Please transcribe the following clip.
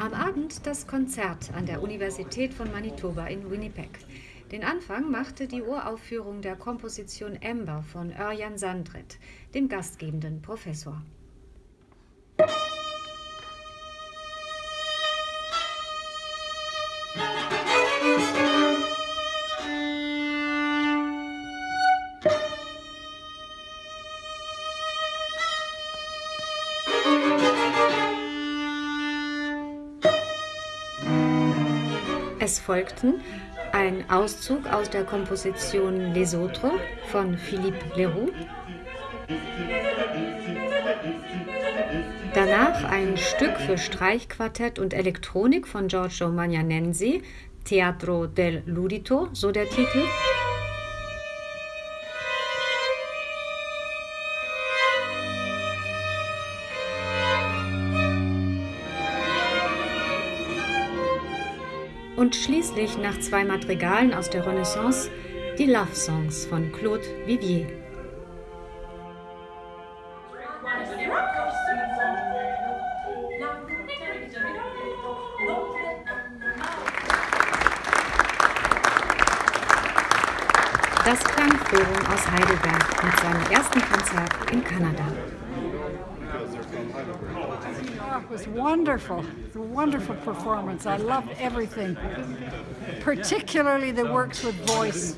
Am Abend das Konzert an der Universität von Manitoba in Winnipeg. Den Anfang machte die Uraufführung der Komposition Ember von Örjan Sandret, dem gastgebenden Professor. Es folgten ein Auszug aus der Komposition Les Autres von Philippe Leroux, danach ein Stück für Streichquartett und Elektronik von Giorgio Magnanensi, Teatro del Ludito, so der Titel, und schließlich nach zwei Madrigalen aus der Renaissance die Love Songs von Claude Vivier. Das Klangforum aus Heidelberg mit seinem ersten Konzert in Kanada. Oh, it was wonderful. It was a wonderful performance. I loved everything, particularly the works with voice.